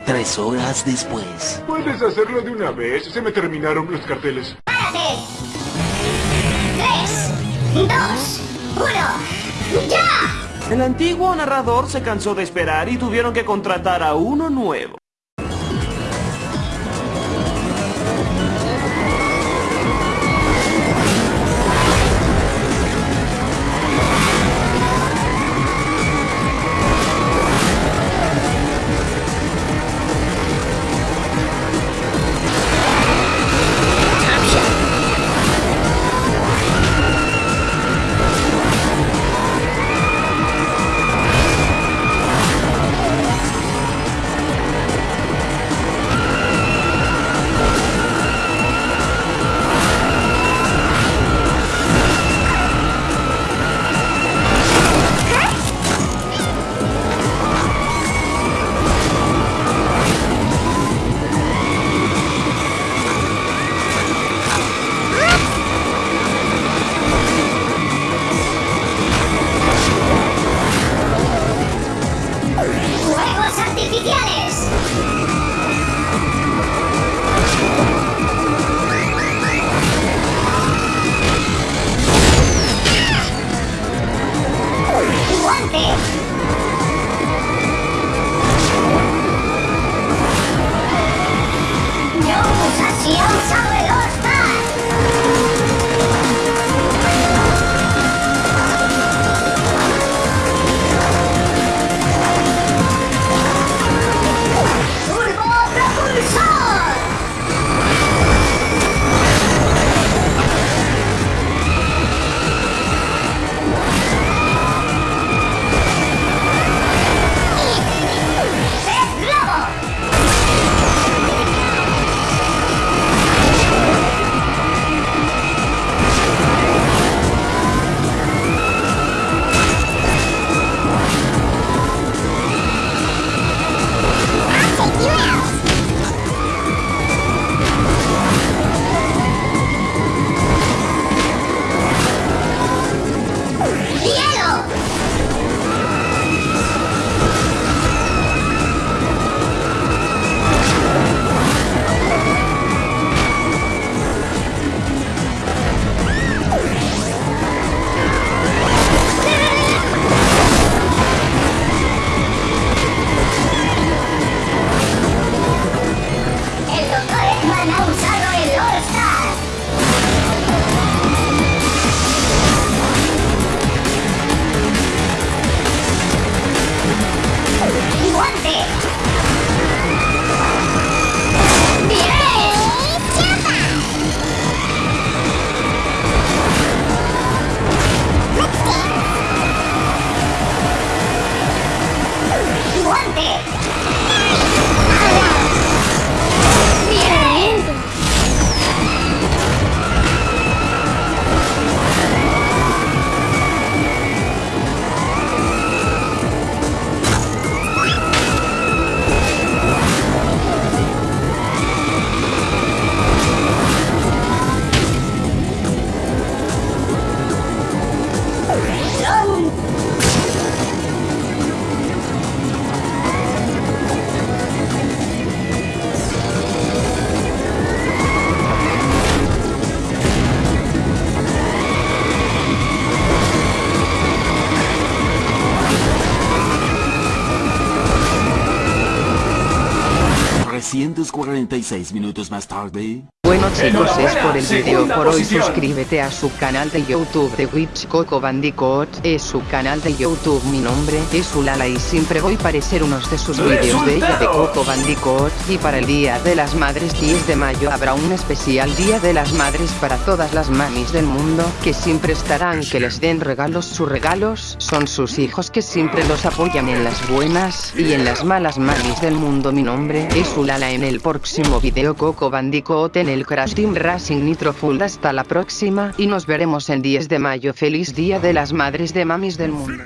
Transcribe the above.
Tres horas después. Puedes hacerlo de una vez. Se me terminaron los carteles. ¡Párate! ¡Tres! ¡Dos! ¡Uno! ¡Ya! El antiguo narrador se cansó de esperar y tuvieron que contratar a uno nuevo. thing. Round 346 minutos más tarde... Bueno chicos es por el video por hoy. suscríbete a su canal de youtube de Witch Coco Bandicoot. Es su canal de youtube. Mi nombre es Ulala y siempre voy a aparecer unos de sus vídeos de ella de. Coco Bandicoot. Y para el día de las madres 10 de mayo habrá un especial día de las madres para todas las mamis del mundo que siempre estarán que les den regalos. Sus regalos son sus hijos que siempre los apoyan en las buenas y en las malas mamis del mundo. Mi nombre es Ulala. En el próximo video Coco Bandicoot en el Crash Team Racing Nitro Full hasta la próxima y nos veremos el 10 de mayo. Feliz día de las madres de mamis del mundo